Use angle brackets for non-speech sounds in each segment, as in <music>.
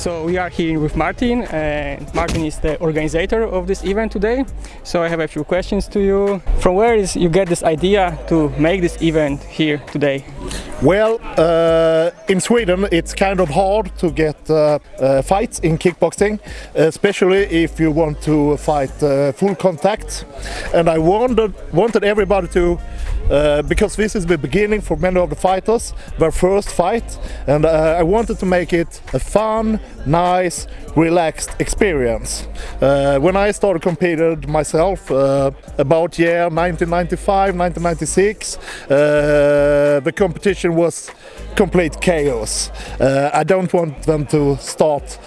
So we are here with Martin and Martin is the organizer of this event today. So I have a few questions to you. From where is you get this idea to make this event here today? Well, uh, in Sweden it's kind of hard to get uh, uh, fights in kickboxing, especially if you want to fight uh, full contact. And I wanted, wanted everybody to uh, because this is the beginning for many of the fighters, their first fight, and uh, I wanted to make it a fun, nice, relaxed experience. Uh, when I started competing myself uh, about year 1995, 1996, uh, the competition was complete chaos. I don't want them to start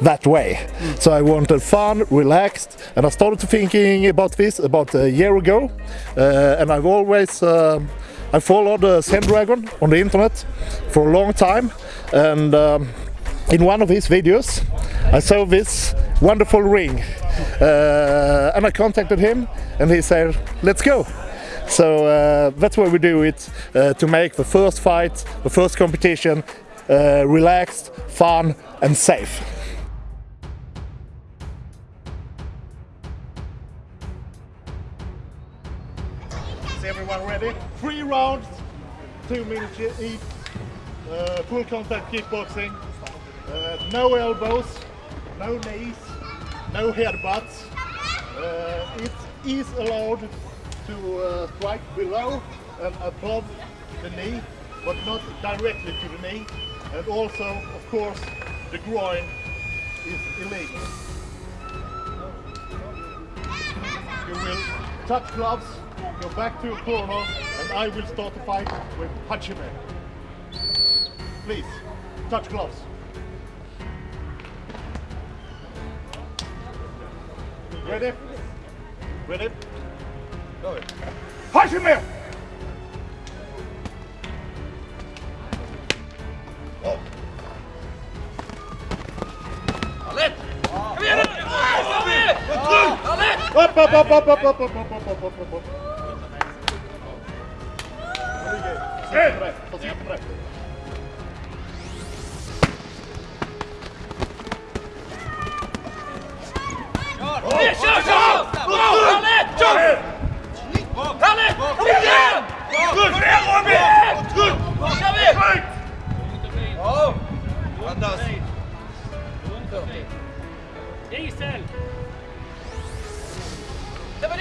that way. So I wanted fun, relaxed, and I started thinking about this about a year ago. Uh, and I've always uh, I followed uh, Dragon on the internet for a long time, and um, in one of his videos, I saw this wonderful ring, uh, and I contacted him, and he said, "Let's go." So uh, that's why we do it uh, to make the first fight, the first competition, uh, relaxed, fun, and safe. Ready? Three rounds, two minutes each, uh, full contact kickboxing, uh, no elbows, no knees, no headbutts. Uh, it is allowed to uh, strike below and above the knee, but not directly to the knee. And also, of course, the groin is illegal. You will touch gloves Go back to your corner and I will start the fight with Hajime. Please, touch gloves. Ready? Ready? Go ahead. Hajime! Oh. Alert! Kom upp, upp, upp, upp. Eh!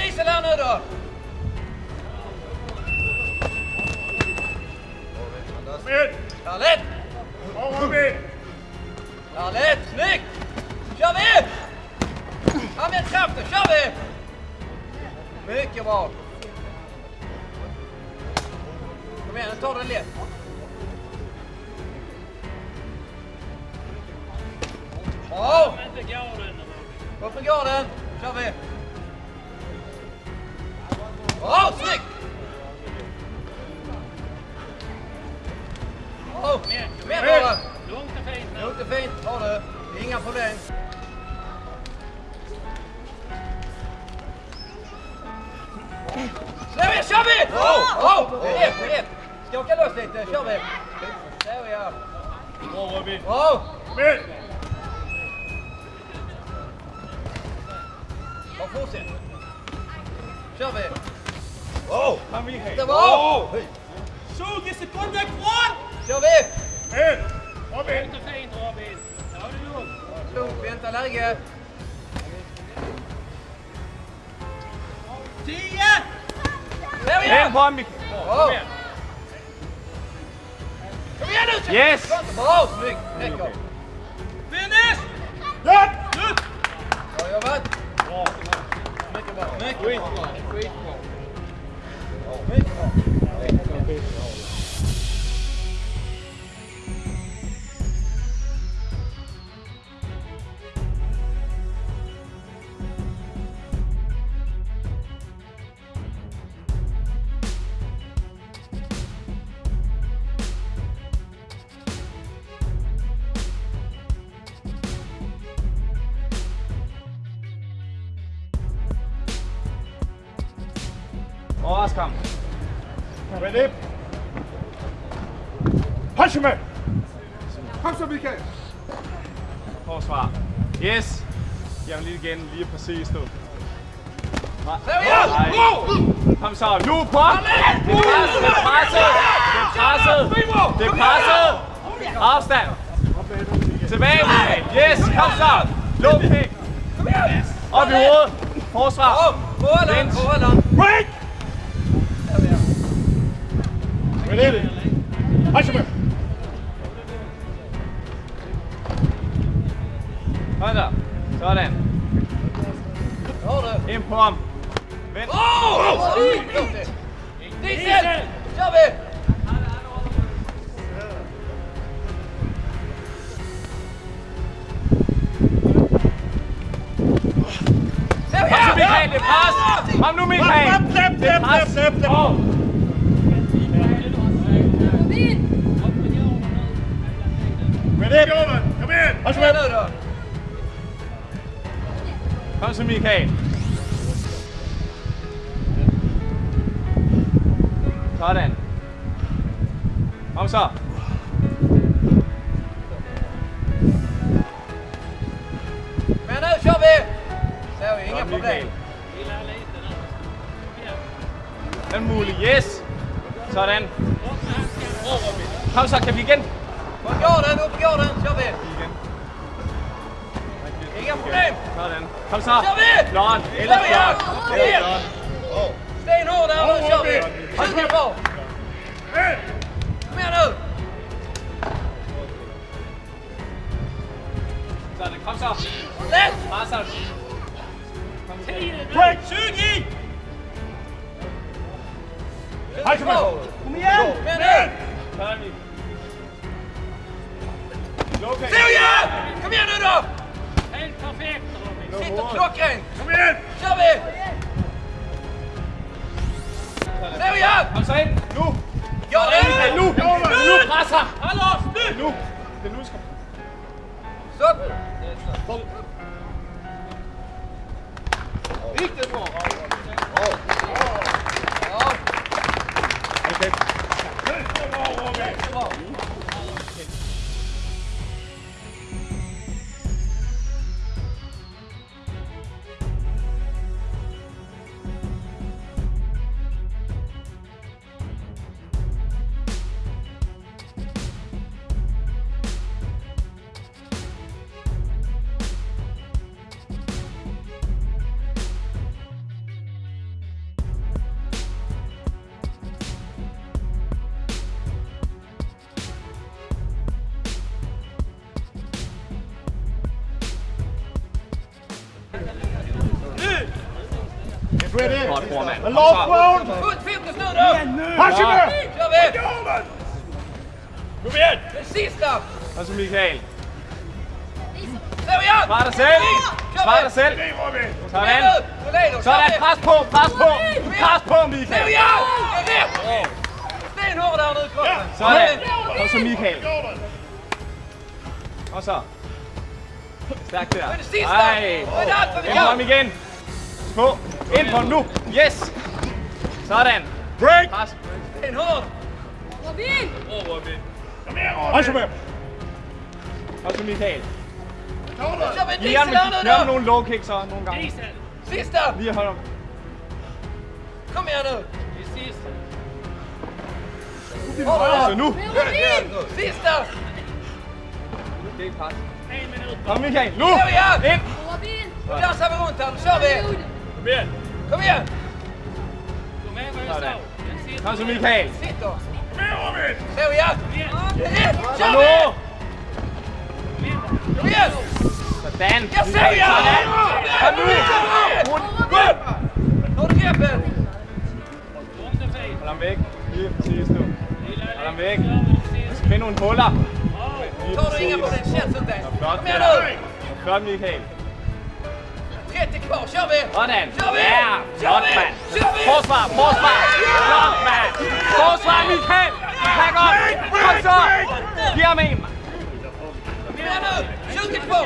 Diesel här nu då! Kom Charlotte! Over med! Charlotte, slik! Kör vi! Kom igen kraften, kör vi! Mycket bra! Kom igen, nu tar den lätt. Bra! Varför går den? kör vi! Bra, snyggt! upp! Kom igen Robert! Lugnt och fint nu. Lugnt fint, har. Det är inga problem. Kör vi, kör vi! Oh, oh, rep, rep. Skaka loss lite, kör vi. Så ja. Bra Robin. Bra! Kom igen! Bara fortsätt. Kör vi. Oh! Kom igen. Det var... 20 sekunder kvar! Kör vi! In! Robin! Inte fint Robin. Ja, det är lugnt. Lugnt, vänta läge. 10! Där igen! En på Micke. Bra! Kom igen nu! Yes! Bra, snyggt! Räcker. Finish! Done! Bra jobbat! Bra. Mycket bra. Mycket bra. Hachime! Kom så Michael! forsvar. Yes. Giv ham lige igen, lige præcis. Seriøst! Nej. Kom så, nu på! Det er presset, det er presset! Det er presset! Det er presset! Afstand! Tilbage, Michael. Yes, kom så! Low kick! Op i hovedet! Forsvar! Op! Forhold Bench. forhold Break! Ready? Kom så. Sådan. Ind på ham. Vent. Åh! Oh! Oh! Det er selv! Kør ved! Kom nu, Michael, det er pres! Kom nu, Michael! Det er pres! Oh. Kom ind! Kom ind! Kom ind! Kom så, Michael. Sådan. Kom så. Men nu kör vi! Så vi, inga Godt, problem. Den mulig. Yes. Sådan. Kom så, kan vi igen? På garden, upp garden, kör vi! Ja, er problem. Sådan. Kom så. Lon, ellers Lon. Sten over der, og så vi. Hold her på. Kom her ned. Sådan, kom så. Let. Marcel. Kom til. Break. Syg i. Hej, kom her. Kom igen. Kom her ned. Kom igen ned, du! Perfekt, Robin. Sitter klokkrent. Kom igen. Kør vi. Der vi op. Kom så ind. Nu. Jo, det er nu. Jo, nu. Presser. Hold. Nu. Det er nu, skal. Stop. Stop. Godt, formand. Lov Brown! Ud, filmen stod der! Hashime! Kom ind! Kom ind! Præcis stop! Og så Michael. Der vi op! Spar dig selv! Spar dig selv! Sådan! Sådan, pres på, pres på! Pres på, Michael! Der vi op! Sten over dernede i kroppen! Sådan! Og så Michael. Og så. Stærkt der. Ej! Kom igen! På. Ind på nu. Yes. Sådan. Break. Pas. En hård. Robin. Åh, oh, Robin. Kom her, Robin. Og så med. Og så Michael. Vi er med nogle low kicks så nogle gange. Diesel. Sidste. Lige hold om. Kom her nu. Det sidste. Åh, nu. Altså sidste. Det er ikke pas. Kom Michael, nu! Ind! Nu laver vi rundt her, nu kör vi! Kom igen! Kom igen! Gå med på Østav. Kom så Michael. Sit dog. Kom her, Robin! Se, vi er. Kom nu! Kom igen! Sådan. Jeg ser jer! Kom nu! Rund! Rund! Nu er det her, Ben. Hold ham væk. Lige præcis nu. Hold ham væk. Find nogle huller. Tror du ikke, at potentielt sådan, Dan? Kom her nu! Flot, Michael. Det på, kør ved! Sådan! Kør ved! Ja, flot! Forsvar, forsvar! Flot mand! Forsvar, Michael! Pak op! Kom så! Skyd det på!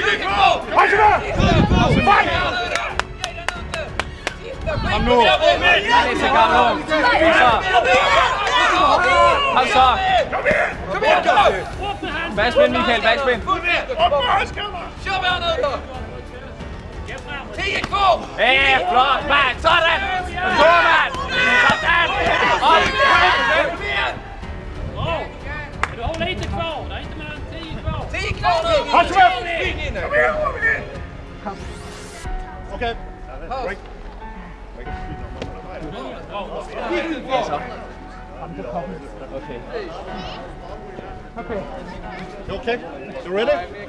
Skyd det på! Kom så! Fight! Kom! Han er så gammel ung! Kom så! Kom! Backspin, Michael, backspin! Op med højskammer! Kør med! Då! 10 kvar! Ja, flot, mand. Sådan. Gå, mand. Sådan. Op. Kom igen! Bra! Men du har lite kvar. Det är inte mer än 10 kvar. 10 kvar nu! Håll så upp! Spring in nu! Okay. You okay? You ready?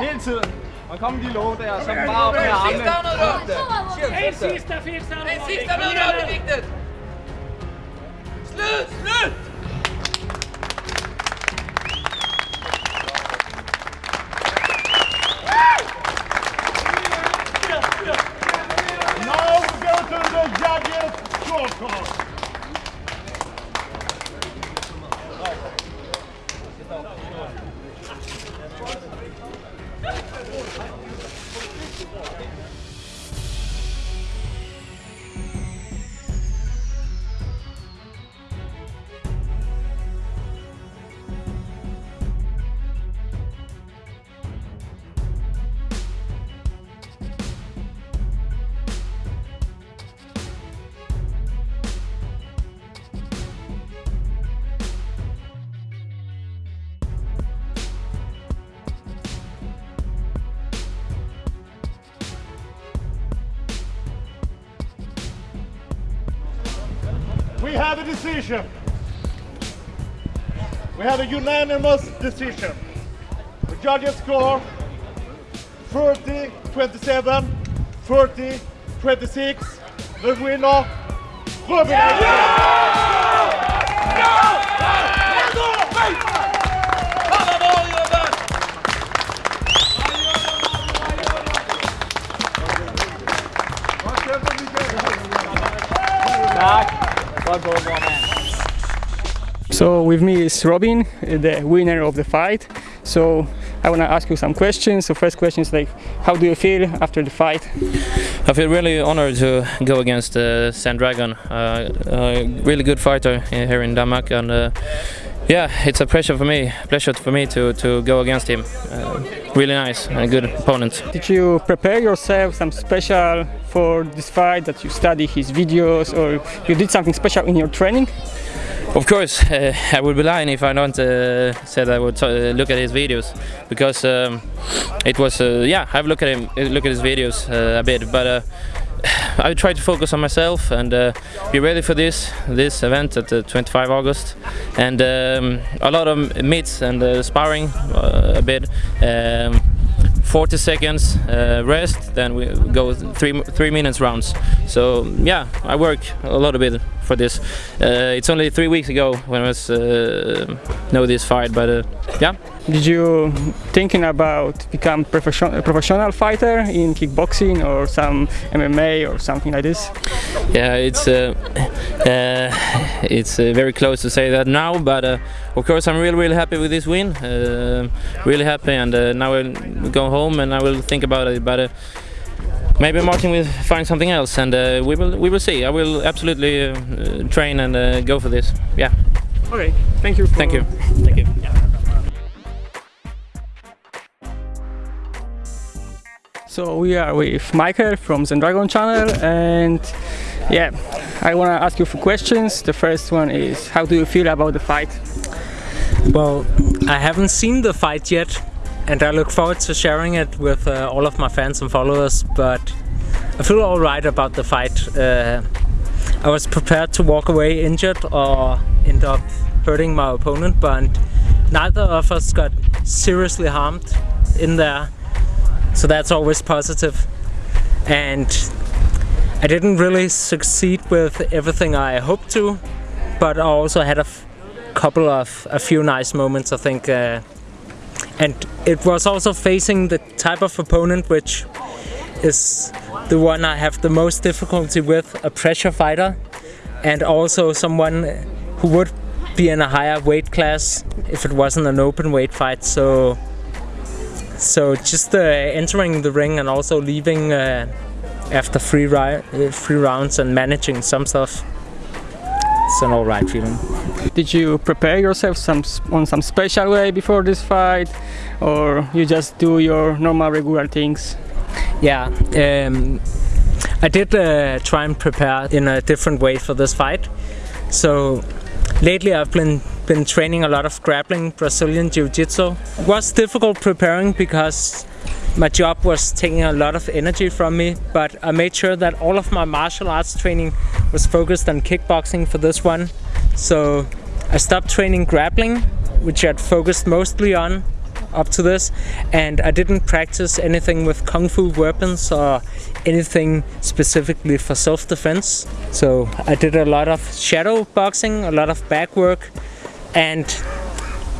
Hele tiden. Og kom de låge der, så bare op med armene. En sidste runde. En sidste, en sidste runde. En sidste runde. Slut, slut. A decision. We have a unanimous decision. The judges score 30 27, 30 26. The winner, Robin Fan So with me is Robin, the winner of the fight. So I want to ask you some questions. So first question is like, how do you feel after the fight? I feel really honored to go against uh, Sandragon, uh, a really good fighter here in Denmark, and uh, yeah, it's a pleasure for me, pleasure for me to, to go against him. Uh, really nice and a good opponent. Did you prepare yourself some special for this fight? That you study his videos, or you did something special in your training? Of course, uh, <laughs> I would be lying if I don't uh, said I would uh, look at his videos because um, it was uh, yeah I've looked at him look at his videos uh, a bit, but uh, <sighs> I try to focus on myself and uh, be ready for this this event at the 25 August, and um, a lot of meets and uh, sparring uh, a bit. Um, 40 seconds uh, rest, then we go three three minutes rounds. So yeah, I work a lot of bit for this. Uh, it's only three weeks ago when I was uh, know this fight, but uh, yeah, Did you thinking about become profession- professional fighter in kickboxing or some MMA or something like this? yeah, it's uh, uh, it's uh, very close to say that now, but uh, of course I'm really really happy with this win. Uh, really happy, and uh, now I'll go home and I will think about it. But uh, maybe Martin will find something else, and uh, we will we will see. I will absolutely uh, uh, train and uh, go for this. Yeah, Okay, thank you. For thank you, thank you. So we are with Michael from Zendragon channel and yeah, I want to ask you a few questions. The first one is how do you feel about the fight? Well, I haven't seen the fight yet, and I look forward to sharing it with uh, all of my fans and followers. But I feel alright about the fight. Uh, I was prepared to walk away injured or end up hurting my opponent, but neither of us got seriously harmed in there. So that's always positive. And I didn't really succeed with everything I hoped to, but I also had a couple of a few nice moments, I think. Uh, and it was also facing the type of opponent which is the one I have the most difficulty with, a pressure fighter, and also someone who would be in a higher weight class if it wasn't an open weight fight. So, so just uh, entering the ring and also leaving uh, after three, ri- uh, three rounds and managing some stuff, it's an alright feeling. Did you prepare yourself some on some special way before this fight, or you just do your normal regular things? Yeah, um, I did uh, try and prepare in a different way for this fight. So lately I've been been training a lot of grappling Brazilian Jiu-Jitsu. It was difficult preparing because my job was taking a lot of energy from me, but I made sure that all of my martial arts training was focused on kickboxing for this one. So I stopped training grappling, which I'd focused mostly on up to this, and I didn't practice anything with kung fu weapons or anything specifically for self-defense. So I did a lot of shadow boxing, a lot of back work, and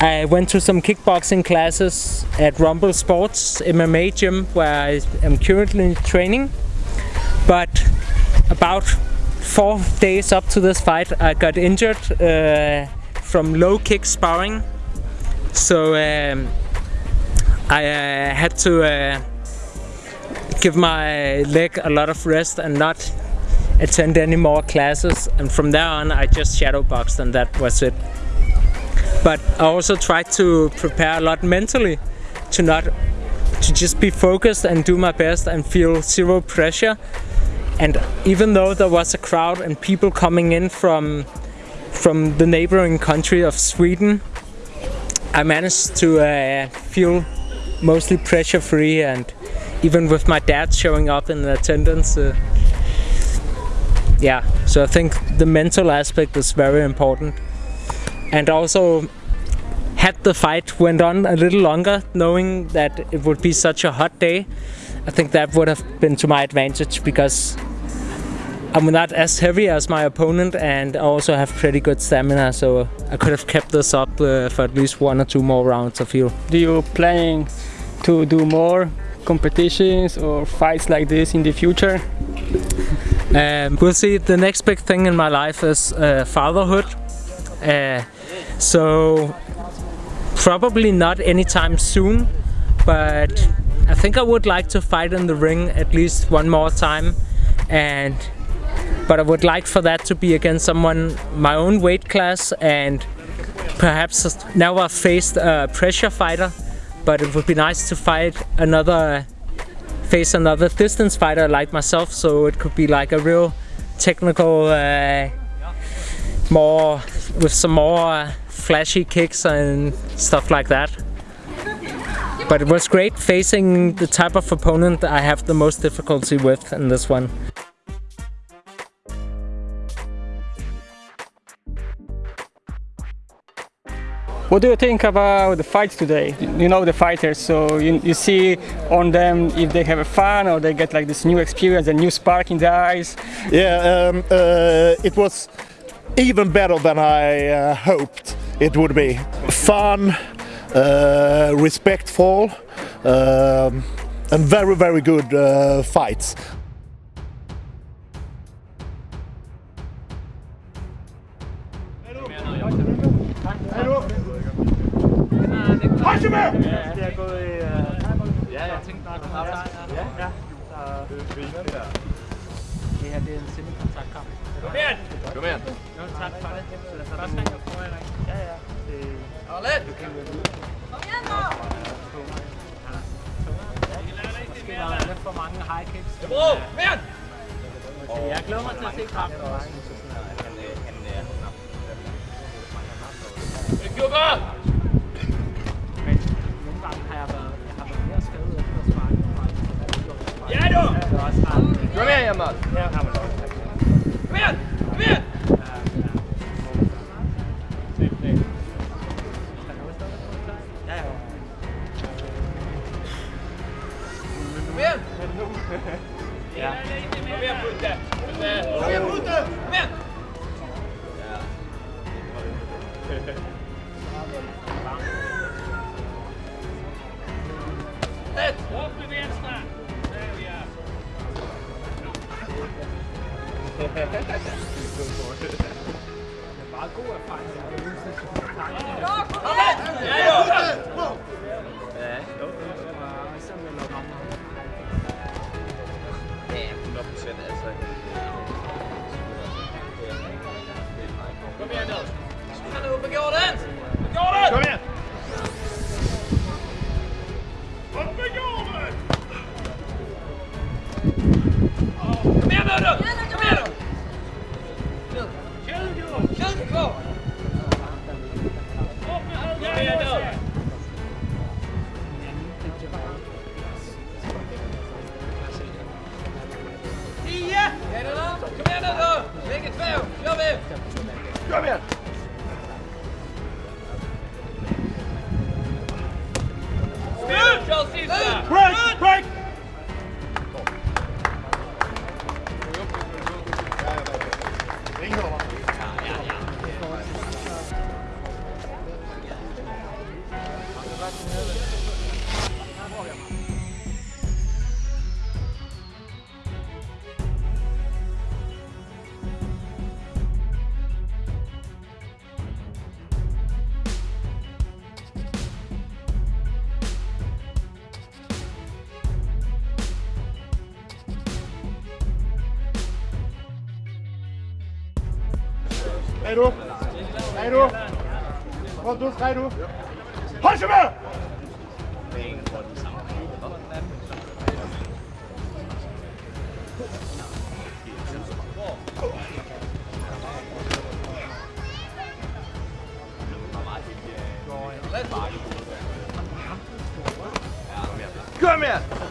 I went to some kickboxing classes at Rumble Sports MMA gym where I am currently training. But about four days up to this fight, I got injured uh, from low kick sparring. So um, I uh, had to uh, give my leg a lot of rest and not attend any more classes. And from there on, I just shadow boxed, and that was it. But I also tried to prepare a lot mentally to not to just be focused and do my best and feel zero pressure. And even though there was a crowd and people coming in from from the neighboring country of Sweden, I managed to uh, feel mostly pressure free and even with my dad showing up in attendance uh, yeah so i think the mental aspect is very important and also had the fight went on a little longer knowing that it would be such a hot day i think that would have been to my advantage because I'm not as heavy as my opponent and I also have pretty good stamina so I could have kept this up uh, for at least one or two more rounds I feel. Do you planning to do more competitions or fights like this in the future? Um, we'll see. The next big thing in my life is uh, fatherhood. Uh, so probably not anytime soon, but I think I would like to fight in the ring at least one more time, and but I would like for that to be against someone my own weight class and perhaps now I've faced a pressure fighter, but it would be nice to fight another face another distance fighter like myself so it could be like a real technical uh, more with some more uh, flashy kicks and stuff like that but it was great facing the type of opponent I have the most difficulty with in this one What do you think about the fights today? You know the fighters, so you, you see on them if they have a fun or they get like this new experience, a new spark in their eyes. Yeah, um, uh, it was even better than I uh, hoped it would be. Fun, uh, respectful, um, and very, very good uh, fights. Det er en semikontaktkamp. Kom igen! Kom igen! Jo, tak for det. Første gang jeg prøver, eller Ja, ja. Det, Arlet! du kan jo Måske var der lidt for mange high kicks. Bro, kom igen! Jeg glæder mig til at se kampen også. Jubber! Men nogle gange har jeg været, jeg har været mere skadet efter at sparke. Ja, du! Det. Kom igen, Jamal! Her har man også. Kom igen! Kom igen! Det er meget god erfaring. Kom med! Ja, jo! Ja, jo. Det var ligesom med noget mamma. Ja, 100 procent, altså. Kom her, Nils! Kan du begå den? Ut! Cairo. Hajime! Come here!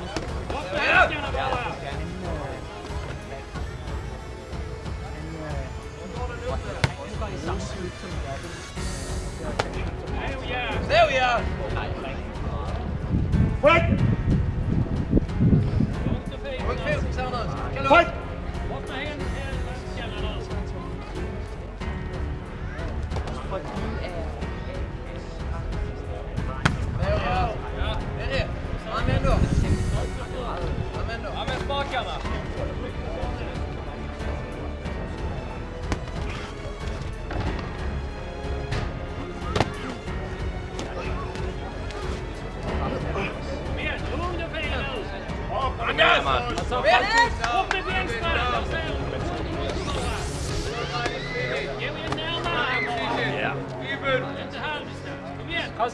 Thank. Igen! Så ja! Break! Ryck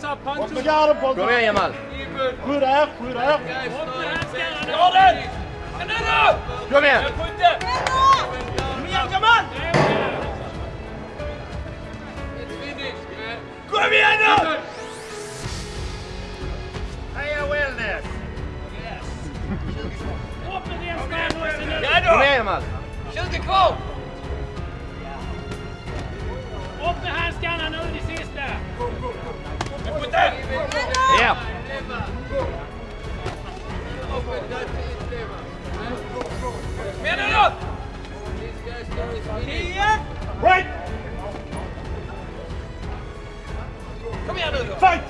Kom igen! Bort med garden Pontus! Kom igen Jamal! Skydd här, skydd här! Upp med handskarna nu! Dra den! Men nu då! Kom igen! Skytte! Kom igen Jamal! Kom igen nu! Heja Wellness! Upp med vänstra också nu! Kom igen Jamal! 20 kvar! Upp med handskarna nu, det sista! Ja! Kom igen nu då! 10! Break! Kom igen nu då! Fight!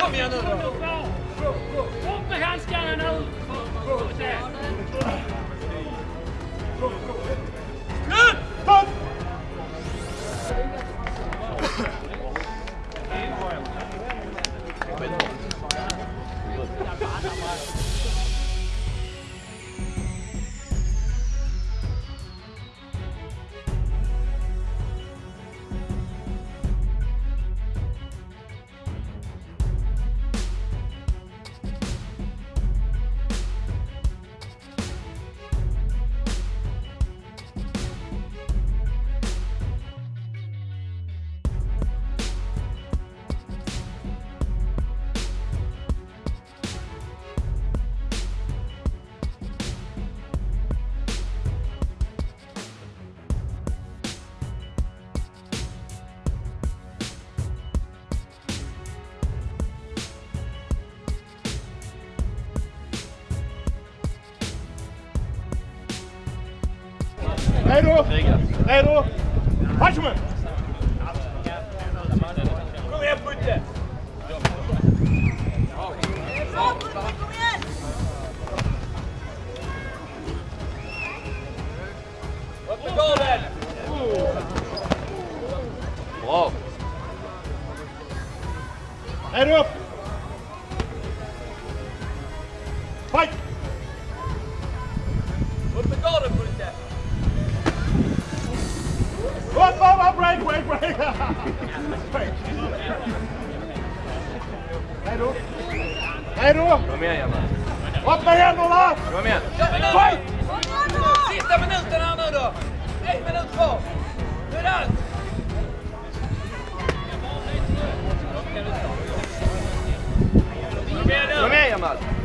Kom igen Nero! Nero! Weichmann! 1 minuut voor. Doe dat. Kom mee, Jamal.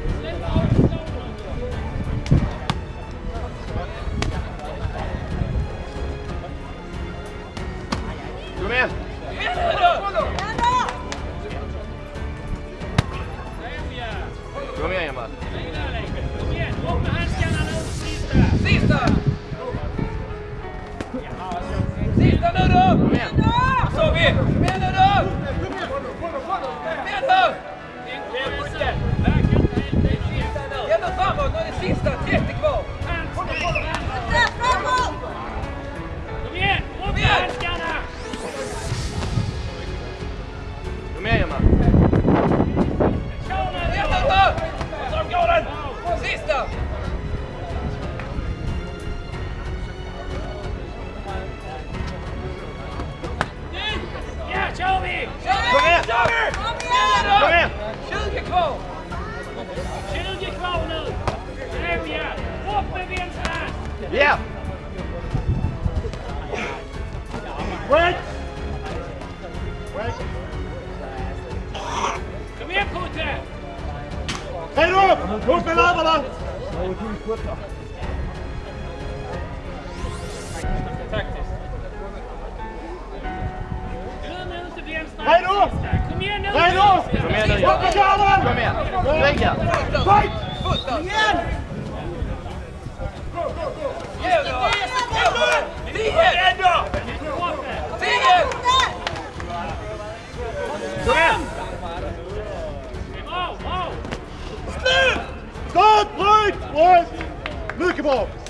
Lopes.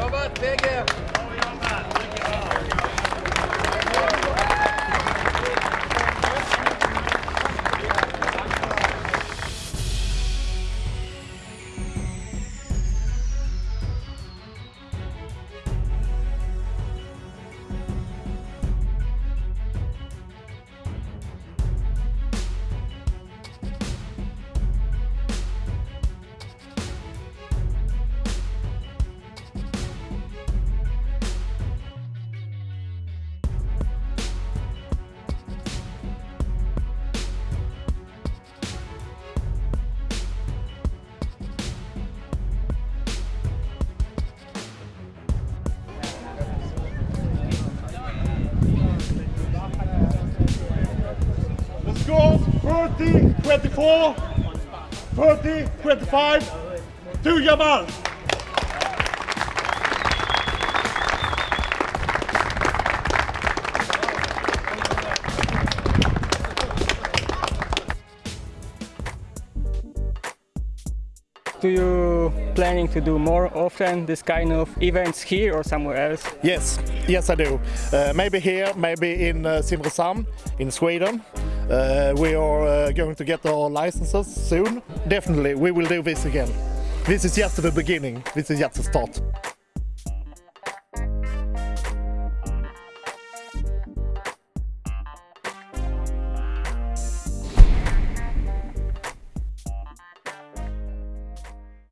Eu vou ter. 20, 24, 30, 25 to Yamal. Do you planning to do more often this kind of events here or somewhere else? Yes, yes I do. Uh, maybe here, maybe in uh, Simrishamn in Sweden uh, we are uh, going to get our licenses soon. Definitely, we will do this again. This is just the beginning. This is just the start.